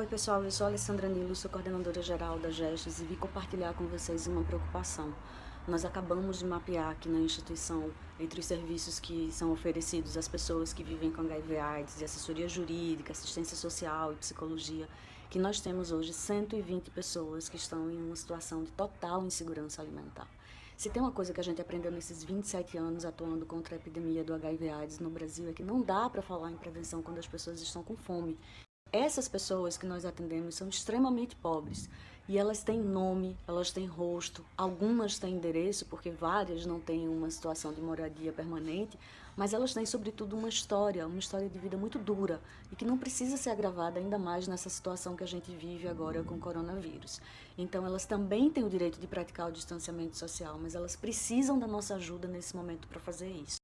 Oi pessoal, eu sou a Alessandra Nilo, sou coordenadora geral da GESTES e vim compartilhar com vocês uma preocupação. Nós acabamos de mapear aqui na instituição, entre os serviços que são oferecidos às pessoas que vivem com HIV AIDS, e assessoria jurídica, assistência social e psicologia, que nós temos hoje 120 pessoas que estão em uma situação de total insegurança alimentar. Se tem uma coisa que a gente aprendeu nesses 27 anos atuando contra a epidemia do HIV AIDS no Brasil é que não dá para falar em prevenção quando as pessoas estão com fome. Essas pessoas que nós atendemos são extremamente pobres e elas têm nome, elas têm rosto, algumas têm endereço, porque várias não têm uma situação de moradia permanente, mas elas têm sobretudo uma história, uma história de vida muito dura e que não precisa ser agravada ainda mais nessa situação que a gente vive agora com o coronavírus. Então elas também têm o direito de praticar o distanciamento social, mas elas precisam da nossa ajuda nesse momento para fazer isso.